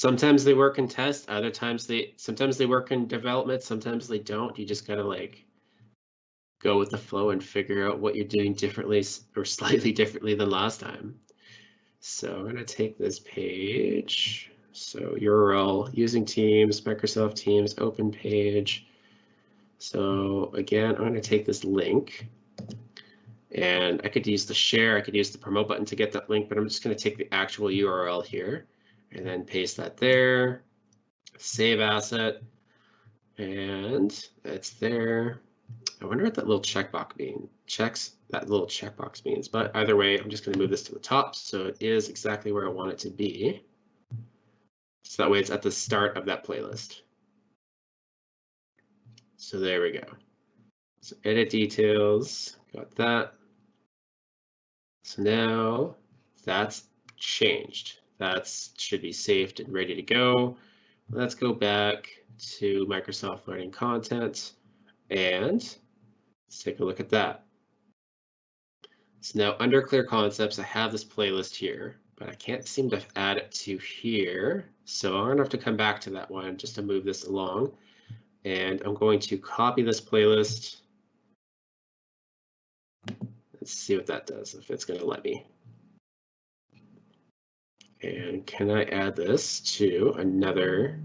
sometimes they work in test other times they sometimes they work in development sometimes they don't. You just gotta like go with the flow and figure out what you're doing differently or slightly differently than last time. So i'm going to take this page. So url using teams microsoft teams open page. So again i'm going to take this link. And i could use the share i could use the promote button to get that link but i'm just going to take the actual url here and then paste that there, save asset, and it's there. I wonder what that little checkbox means. Checks that little checkbox means, but either way, I'm just going to move this to the top so it is exactly where I want it to be. So that way it's at the start of that playlist. So there we go. So edit details, got that. So now that's changed. That should be saved and ready to go. Let's go back to Microsoft Learning Content and let's take a look at that. So now under Clear Concepts, I have this playlist here, but I can't seem to add it to here. So I'm gonna have to come back to that one just to move this along. And I'm going to copy this playlist. Let's see what that does, if it's gonna let me. And can I add this to another?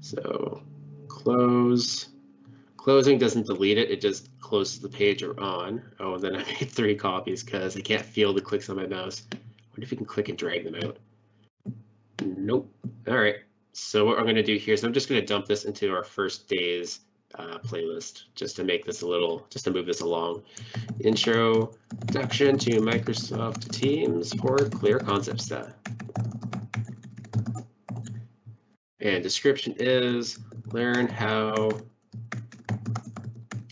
So close. Closing doesn't delete it, it just closes the page or on. Oh, and then I made three copies because I can't feel the clicks on my mouse. Wonder if you can click and drag them out. Nope. All right. So what I'm going to do here is I'm just going to dump this into our first day's uh, playlist just to make this a little, just to move this along. Introduction to Microsoft Teams for Clear Concept Set. And description is learn how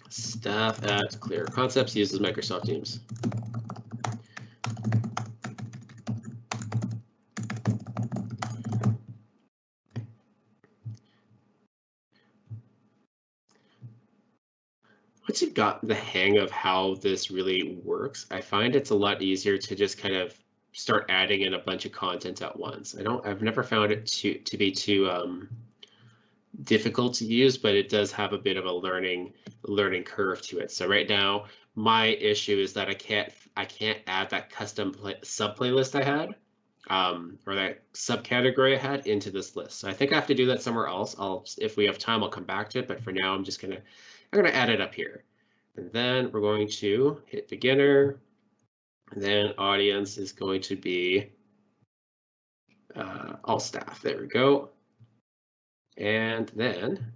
staff at Clear Concepts uses Microsoft Teams. Got the hang of how this really works, I find it's a lot easier to just kind of start adding in a bunch of content at once. I don't, I've never found it to to be too um, difficult to use, but it does have a bit of a learning learning curve to it. So right now, my issue is that I can't I can't add that custom play, sub playlist I had um, or that subcategory I had into this list. So I think I have to do that somewhere else. I'll if we have time, I'll come back to it. But for now, I'm just gonna I'm going to add it up here. And then we're going to hit beginner. And then audience is going to be uh, all staff. There we go. And then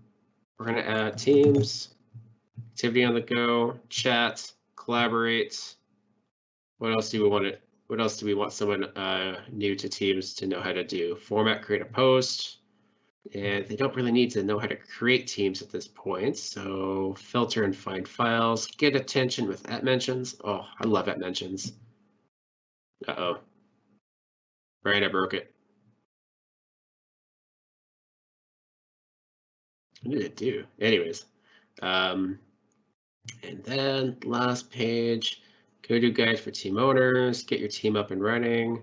we're going to add teams, activity on the go, chat, collaborate. What else do we want to, what else do we want someone uh, new to teams to know how to do? Format, create a post, and they don't really need to know how to create teams at this point. So filter and find files, get attention with at mentions. Oh, I love at mentions. Uh-oh. Right, I broke it. What did it do? Anyways, um, and then last page, go to guide for team owners, get your team up and running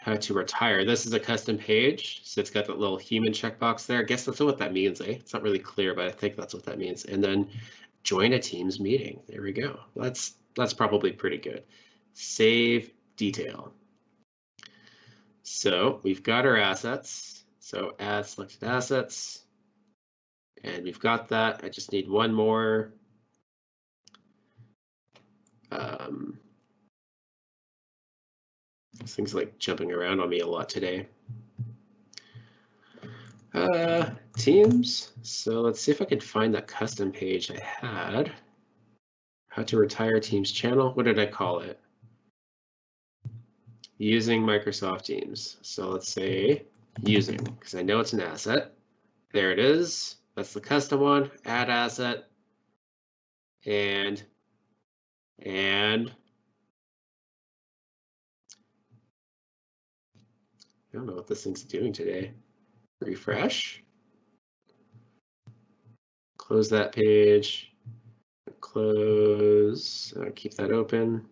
how to retire. This is a custom page, so it's got that little human checkbox there. I guess that's what that means, eh? It's not really clear, but I think that's what that means. And then join a Teams meeting. There we go. That's that's probably pretty good. Save detail. So we've got our assets. So add selected assets. And we've got that. I just need one more. Um, this thing's like jumping around on me a lot today. Uh, teams. So let's see if I can find that custom page I had. How to retire Teams channel. What did I call it? Using Microsoft Teams. So let's say using, because I know it's an asset. There it is. That's the custom one. Add asset. And, and I don't know what this thing's doing today. Refresh. Close that page. Close, uh, keep that open.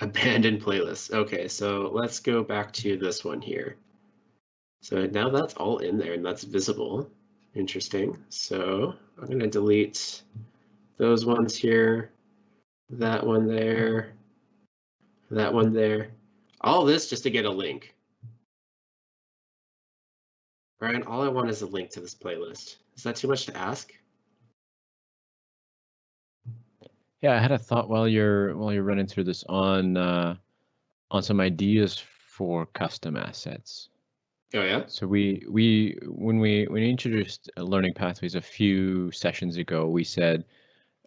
Abandoned playlist. Okay, so let's go back to this one here. So now that's all in there and that's visible. Interesting. So I'm going to delete those ones here that one there, that one there. All this just to get a link. Brian, all I want is a link to this playlist. Is that too much to ask? Yeah, I had a thought while you're while you're running through this on uh, on some ideas for custom assets. Oh yeah. So we we when we when we introduced learning pathways a few sessions ago, we said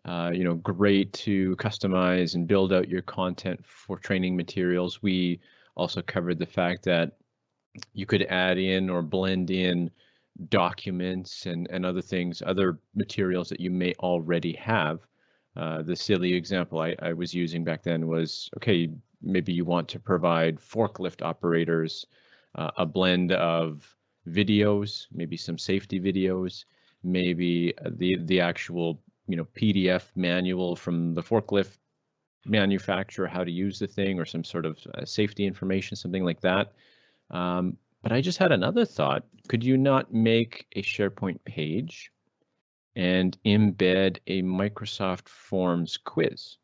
uh, you know, great to customize and build out your content for training materials. We also covered the fact that you could add in or blend in documents and, and other things, other materials that you may already have. Uh, the silly example I, I was using back then was, okay, maybe you want to provide forklift operators uh, a blend of videos, maybe some safety videos, maybe the the actual you know PDF manual from the forklift manufacturer how to use the thing or some sort of uh, safety information, something like that. Um, but I just had another thought. Could you not make a SharePoint page and embed a Microsoft Forms quiz?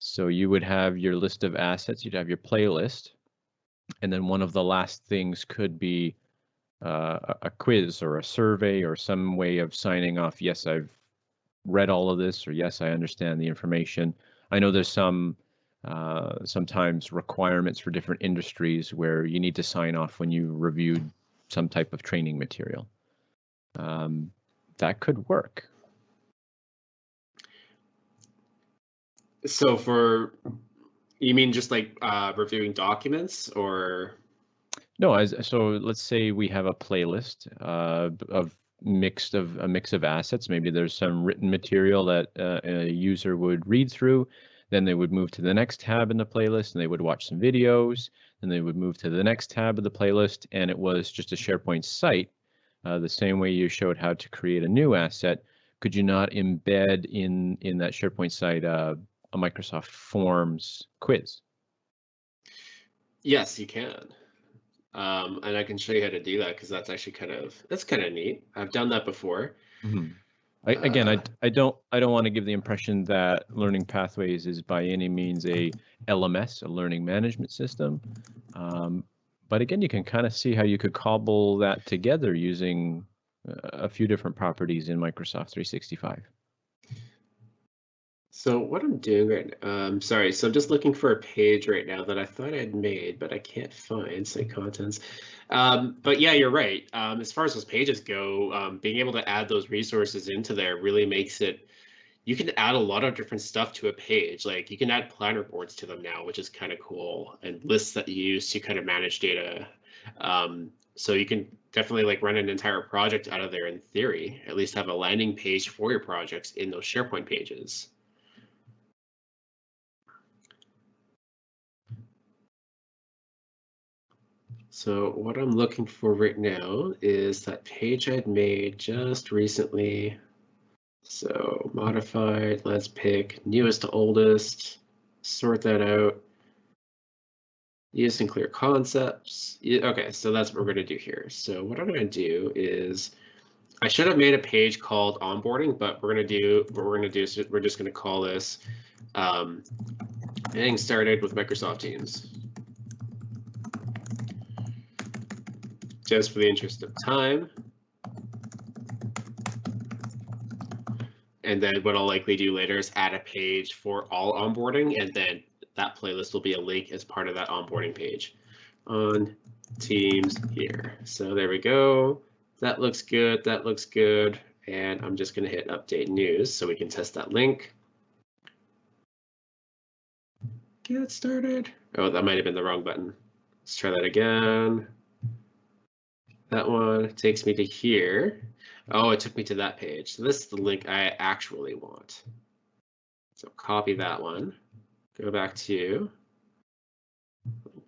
So you would have your list of assets, you'd have your playlist, and then one of the last things could be uh, a quiz or a survey or some way of signing off, yes, I've read all of this, or yes, I understand the information. I know there's some uh, sometimes requirements for different industries where you need to sign off when you reviewed some type of training material. Um, that could work. So for you mean just like uh, reviewing documents or no? As so, let's say we have a playlist uh, of mixed of a mix of assets. Maybe there's some written material that uh, a user would read through. Then they would move to the next tab in the playlist and they would watch some videos. Then they would move to the next tab of the playlist and it was just a SharePoint site. Uh, the same way you showed how to create a new asset, could you not embed in, in that SharePoint site uh, a Microsoft Forms quiz? Yes, you can. Um, and I can show you how to do that because that's actually kind of that's kind of neat. I've done that before. Mm -hmm. I, again, I, uh, I don't I don't want to give the impression that Learning Pathways is by any means a LMS, a learning management system. Um, but again, you can kind of see how you could cobble that together using a few different properties in Microsoft 365. So what I'm doing right now, um, sorry, so I'm just looking for a page right now that I thought I'd made, but I can't find site contents. Um, but yeah, you're right. Um, as far as those pages go, um, being able to add those resources into there really makes it, you can add a lot of different stuff to a page. Like you can add planner boards to them now, which is kind of cool, and lists that you use to kind of manage data. Um, so you can definitely like run an entire project out of there in theory, at least have a landing page for your projects in those SharePoint pages. So what I'm looking for right now is that page I'd made just recently. So modified, let's pick newest to oldest, sort that out. Use clear concepts. Okay, so that's what we're going to do here. So what I'm going to do is, I should have made a page called onboarding, but we're going to do what we're going to do is we're just going to call this um, getting started with Microsoft Teams. Just for the interest of time. And then what I'll likely do later is add a page for all onboarding, and then that playlist will be a link as part of that onboarding page on Teams here. So there we go. That looks good. That looks good. And I'm just going to hit update news so we can test that link. Get started. Oh, that might have been the wrong button. Let's try that again. That one takes me to here. Oh, it took me to that page. So this is the link I actually want. So copy that one, go back to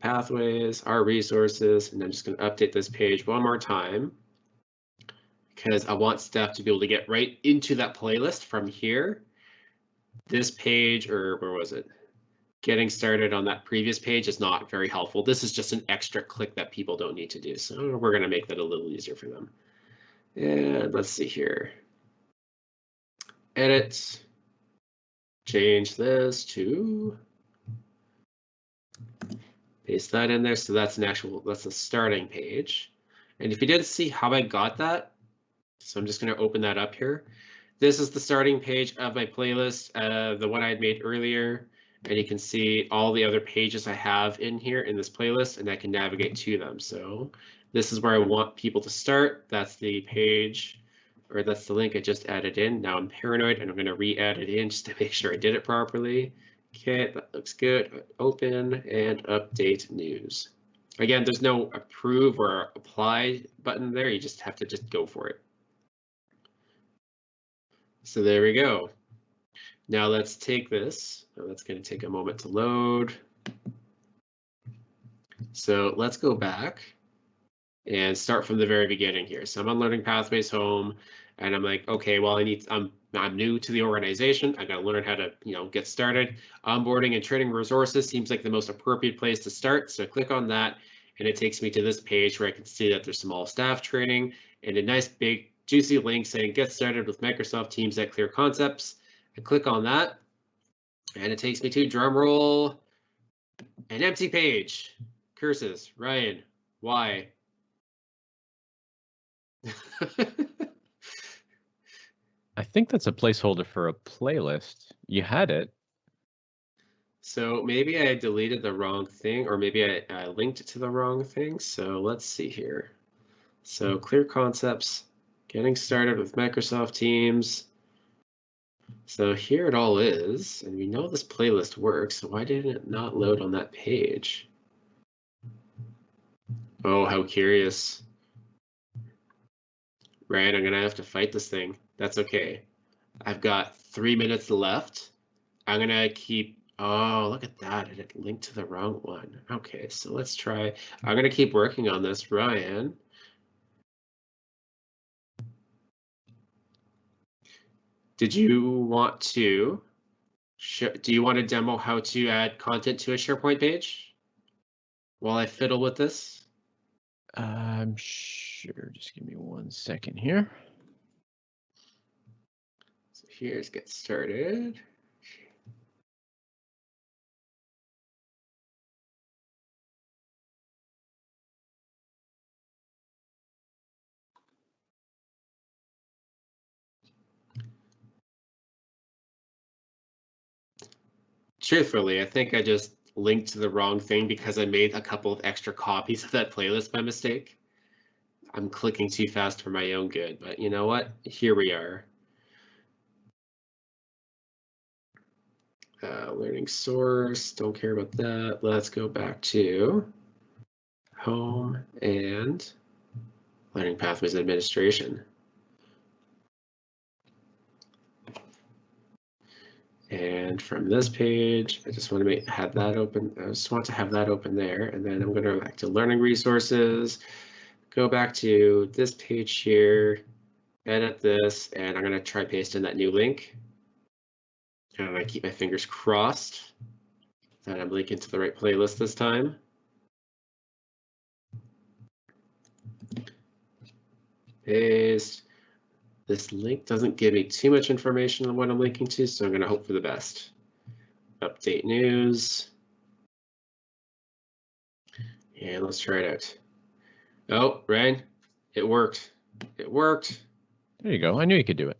pathways, our resources, and I'm just going to update this page one more time because I want staff to be able to get right into that playlist from here. This page, or where was it? Getting started on that previous page is not very helpful. This is just an extra click that people don't need to do. So we're going to make that a little easier for them. And let's see here. Edit. Change this to paste that in there. So that's an actual, that's a starting page. And if you didn't see how I got that, so I'm just going to open that up here. This is the starting page of my playlist, uh, the one I had made earlier and you can see all the other pages I have in here in this playlist and I can navigate to them. So this is where I want people to start. That's the page or that's the link I just added in. Now I'm paranoid and I'm going to re-add it in just to make sure I did it properly. Okay, that looks good. Open and update news. Again, there's no approve or apply button there. You just have to just go for it. So there we go. Now let's take this, oh, that's going to take a moment to load. So let's go back and start from the very beginning here. So I'm on Learning Pathways Home, and I'm like, okay, well, I need, I'm, I'm new to the organization. I got to learn how to, you know, get started. Onboarding and training resources seems like the most appropriate place to start. So click on that, and it takes me to this page where I can see that there's some all staff training and a nice big juicy link saying get started with Microsoft Teams at Clear Concepts. I click on that and it takes me to drum roll, an empty page. Curses, Ryan, why? I think that's a placeholder for a playlist. You had it. So maybe I deleted the wrong thing, or maybe I, I linked it to the wrong thing. So let's see here. So clear concepts, getting started with Microsoft Teams. So here it all is, and we know this playlist works, so why didn't it not load on that page? Oh, how curious. Right, I'm gonna have to fight this thing. That's okay. I've got three minutes left. I'm gonna keep, oh, look at that, it linked to the wrong one. Okay, so let's try, I'm gonna keep working on this, Ryan. Did you want to, do you want to demo how to add content to a SharePoint page? While I fiddle with this? I'm sure, just give me one second here. So here's get started. Truthfully, I think I just linked to the wrong thing because I made a couple of extra copies of that playlist by mistake. I'm clicking too fast for my own good, but you know what? Here we are. Uh, learning source, don't care about that. Let's go back to home and learning pathways administration. And from this page, I just want to make have that open. I just want to have that open there. And then I'm going to go back to learning resources, go back to this page here, edit this, and I'm going to try paste in that new link. And I keep my fingers crossed that I'm linking to the right playlist this time. Paste. This link doesn't give me too much information on what I'm linking to, so I'm going to hope for the best. Update news. And let's try it out. Oh, Ryan, it worked. It worked. There you go. I knew you could do it.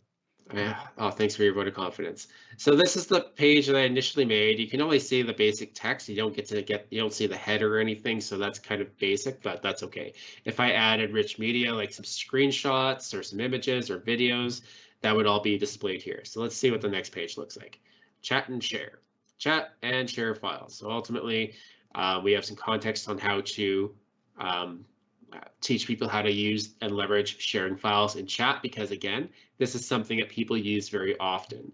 Oh, thanks for your vote of confidence. So this is the page that I initially made. You can only see the basic text. You don't get to get, you don't see the header or anything. So that's kind of basic, but that's okay. If I added rich media, like some screenshots or some images or videos, that would all be displayed here. So let's see what the next page looks like. Chat and share. Chat and share files. So ultimately, uh, we have some context on how to um, teach people how to use and leverage sharing files in chat because again, this is something that people use very often.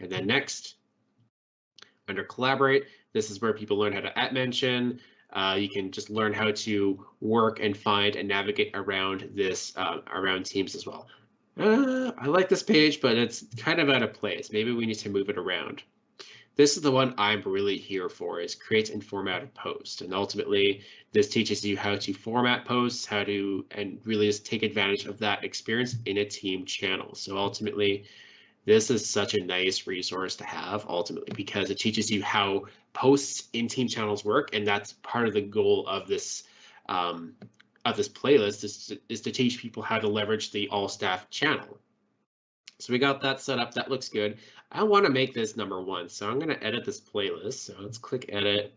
And then next, under collaborate, this is where people learn how to at mention. Uh, you can just learn how to work and find and navigate around this uh, around teams as well. Uh, I like this page, but it's kind of out of place. Maybe we need to move it around. This is the one I'm really here for is create and format a post. And ultimately, this teaches you how to format posts, how to, and really just take advantage of that experience in a team channel. So ultimately, this is such a nice resource to have ultimately because it teaches you how posts in team channels work. And that's part of the goal of this um, of this playlist is to, is to teach people how to leverage the all staff channel. So we got that set up. That looks good. I want to make this number one. So I'm going to edit this playlist. So let's click edit.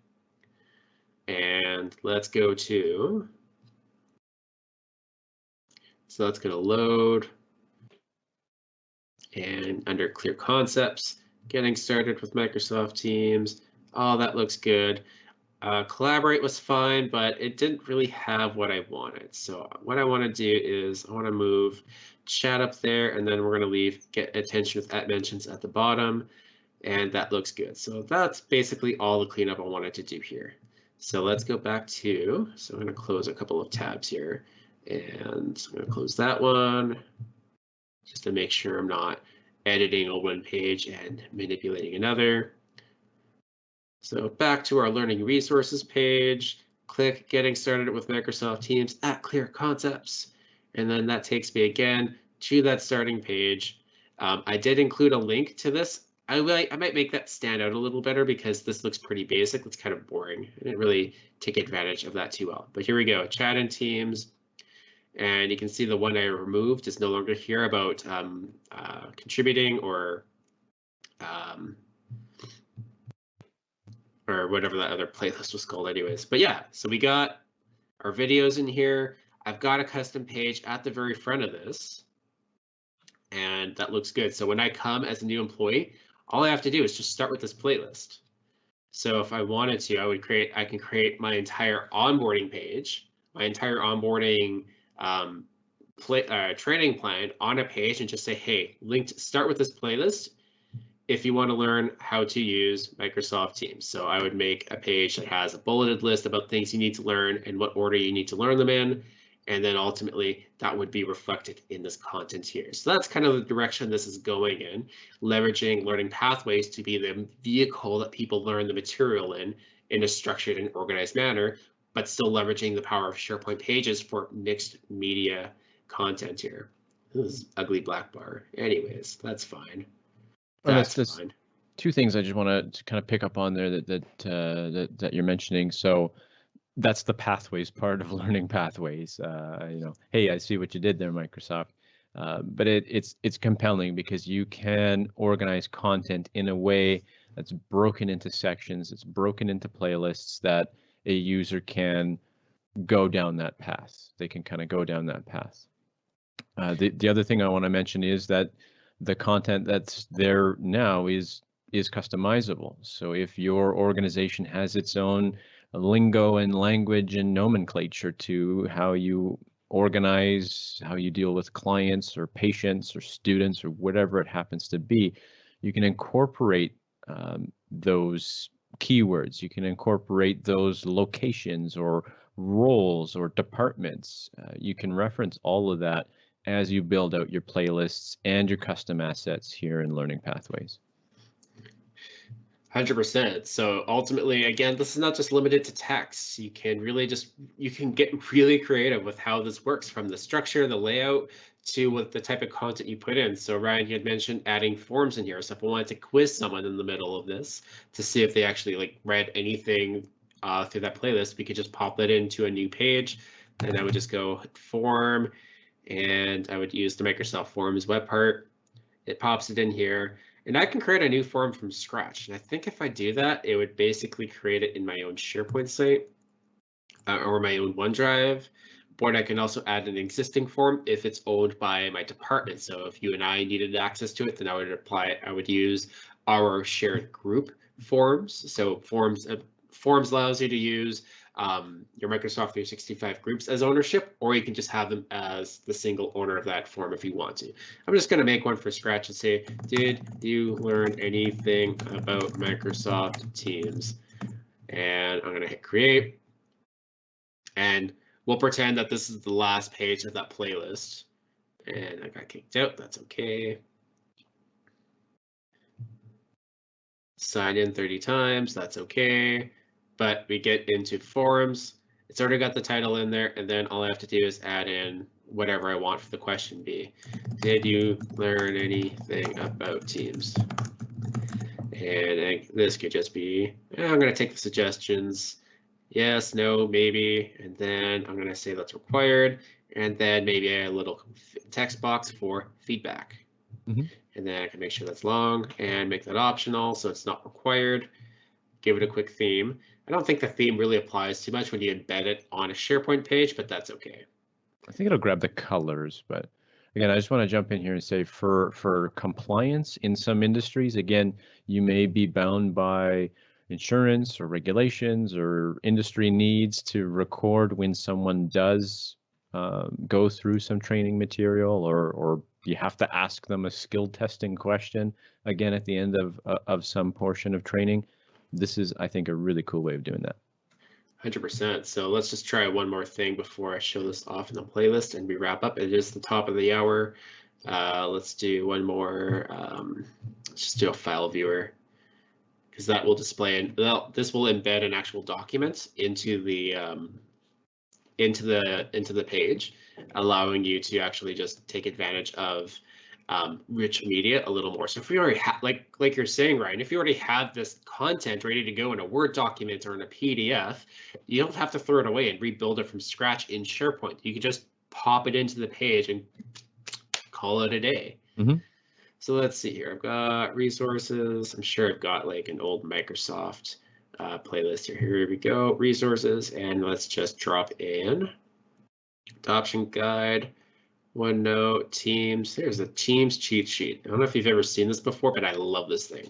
And let's go to. So that's going to load. And under clear concepts, getting started with Microsoft Teams. Oh, that looks good. Uh, collaborate was fine, but it didn't really have what I wanted. So what I want to do is I want to move chat up there, and then we're going to leave get attention with at mentions at the bottom, and that looks good. So that's basically all the cleanup I wanted to do here. So let's go back to, so I'm going to close a couple of tabs here, and I'm going to close that one just to make sure I'm not editing on one page and manipulating another. So back to our learning resources page, click getting started with Microsoft Teams at Clear Concepts. And then that takes me again to that starting page. Um, I did include a link to this. I, I might make that stand out a little better because this looks pretty basic. It's kind of boring. I didn't really take advantage of that too well. But here we go, chat and teams. And you can see the one I removed is no longer here about um, uh, contributing or um, or whatever that other playlist was called anyways. But yeah, so we got our videos in here. I've got a custom page at the very front of this and that looks good. So when I come as a new employee, all I have to do is just start with this playlist. So if I wanted to, I would create, I can create my entire onboarding page, my entire onboarding um, play, uh, training plan on a page and just say, hey, linked, start with this playlist if you want to learn how to use Microsoft Teams. So I would make a page that has a bulleted list about things you need to learn and what order you need to learn them in. And then ultimately that would be reflected in this content here. So that's kind of the direction this is going in, leveraging learning pathways to be the vehicle that people learn the material in, in a structured and organized manner, but still leveraging the power of SharePoint pages for mixed media content here. This is ugly black bar. Anyways, that's fine. That's that's- fine. two things I just want to kind of pick up on there that that uh, that that you're mentioning. So that's the pathways part of learning pathways. Uh, you know, hey, I see what you did there, Microsoft. Uh, but it, it's it's compelling because you can organize content in a way that's broken into sections. It's broken into playlists that a user can go down that path. They can kind of go down that path. Uh, the the other thing I want to mention is that the content that's there now is is customizable. So if your organization has its own lingo and language and nomenclature to how you organize, how you deal with clients or patients or students or whatever it happens to be, you can incorporate um, those keywords. You can incorporate those locations or roles or departments. Uh, you can reference all of that as you build out your playlists and your custom assets here in Learning Pathways. Hundred percent. So ultimately, again, this is not just limited to text. You can really just you can get really creative with how this works, from the structure, the layout, to what the type of content you put in. So Ryan, you had mentioned adding forms in here. So if I wanted to quiz someone in the middle of this to see if they actually like read anything uh, through that playlist, we could just pop that into a new page, and I would just go form, and I would use the Microsoft Forms web part. It pops it in here. And I can create a new form from scratch. And I think if I do that, it would basically create it in my own SharePoint site uh, or my own OneDrive. But I can also add an existing form if it's owned by my department. So if you and I needed access to it, then I would apply. It. I would use our shared group forms. So forms uh, forms allows you to use um, your Microsoft 365 groups as ownership, or you can just have them as the single owner of that form if you want to. I'm just going to make one for scratch and say, did you learn anything about Microsoft Teams? And I'm going to hit create. And we'll pretend that this is the last page of that playlist. And I got kicked out. That's okay. Sign in 30 times. That's okay but we get into forums. It's already got the title in there, and then all I have to do is add in whatever I want for the question be. Did you learn anything about Teams? And this could just be, eh, I'm going to take the suggestions. Yes, no, maybe, and then I'm going to say that's required, and then maybe a little text box for feedback. Mm -hmm. And then I can make sure that's long and make that optional so it's not required. Give it a quick theme. I don't think the theme really applies too much when you embed it on a SharePoint page, but that's okay. I think it'll grab the colors, but again, I just want to jump in here and say for for compliance in some industries, again, you may be bound by insurance or regulations or industry needs to record when someone does um, go through some training material or or you have to ask them a skill testing question again at the end of uh, of some portion of training this is, I think, a really cool way of doing that. 100%. So let's just try one more thing before I show this off in the playlist and we wrap up. It is the top of the hour. Uh, let's do one more. Um, let's just do a file viewer because that will display and well, this will embed an actual document into the um, into the into the page, allowing you to actually just take advantage of um, rich media a little more. So if you already have, like like you're saying, Ryan, if you already have this content ready to go in a Word document or in a PDF, you don't have to throw it away and rebuild it from scratch in SharePoint. You can just pop it into the page and call it a day. Mm-hmm. So let's see here. I've got resources. I'm sure I've got like an old Microsoft uh, playlist here. Here we go, resources, and let's just drop in adoption guide, OneNote, Teams. There's a Teams cheat sheet. I don't know if you've ever seen this before, but I love this thing.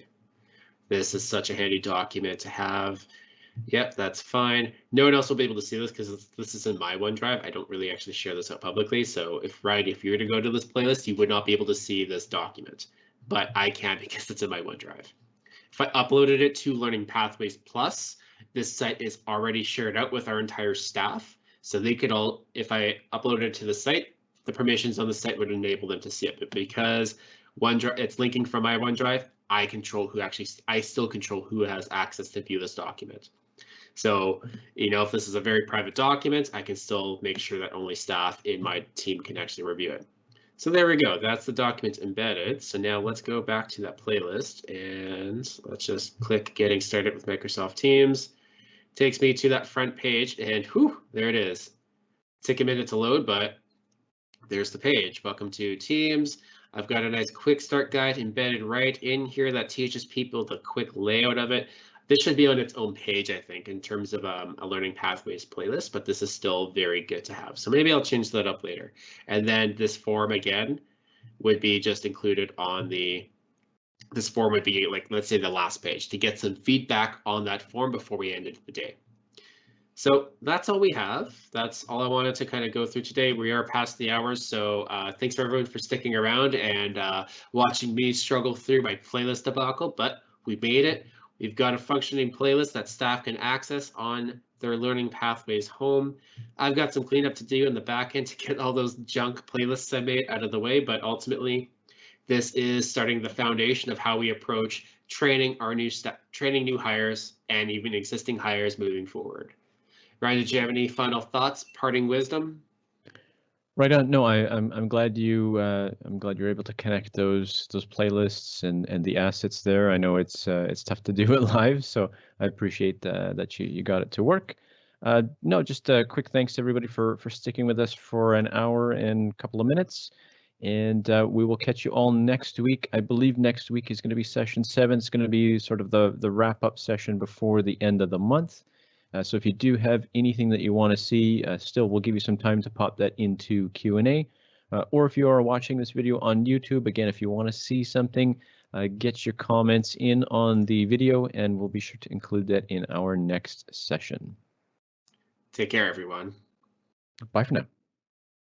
This is such a handy document to have. Yep, that's fine. No one else will be able to see this because this is in my OneDrive. I don't really actually share this out publicly. So if right, if you were to go to this playlist, you would not be able to see this document, but I can because it's in my OneDrive. If I uploaded it to Learning Pathways Plus, this site is already shared out with our entire staff. So they could all, if I uploaded it to the site, the permissions on the site would enable them to see it. But because OneDrive, it's linking from my OneDrive, I control who actually, I still control who has access to view this document. So, you know, if this is a very private document, I can still make sure that only staff in my team can actually review it. So there we go. That's the document embedded. So now let's go back to that playlist and let's just click getting started with Microsoft Teams. Takes me to that front page and whew, there it is. Take a minute to load, but there's the page. Welcome to Teams. I've got a nice quick start guide embedded right in here that teaches people the quick layout of it. This should be on its own page, I think, in terms of um, a learning pathways playlist, but this is still very good to have. So maybe I'll change that up later. And then this form again would be just included on the, this form would be like, let's say the last page to get some feedback on that form before we ended the day. So that's all we have. That's all I wanted to kind of go through today. We are past the hours, so uh, thanks for everyone for sticking around and uh, watching me struggle through my playlist debacle, but we made it. We've got a functioning playlist that staff can access on their learning pathways home. I've got some cleanup to do in the back end to get all those junk playlists I made out of the way, but ultimately this is starting the foundation of how we approach training our new staff, training new hires and even existing hires moving forward. Ryan, did you have any final thoughts, parting wisdom? Right on. No, I, I'm I'm glad you uh, I'm glad you're able to connect those those playlists and and the assets there. I know it's uh, it's tough to do it live, so I appreciate uh, that you you got it to work. Uh, no, just a quick thanks to everybody for for sticking with us for an hour and a couple of minutes, and uh, we will catch you all next week. I believe next week is going to be session seven. It's going to be sort of the the wrap up session before the end of the month. Uh, so if you do have anything that you want to see, uh, still we'll give you some time to pop that into Q&A. Uh, or if you are watching this video on YouTube, again, if you want to see something, uh, get your comments in on the video and we'll be sure to include that in our next session. Take care, everyone. Bye for now.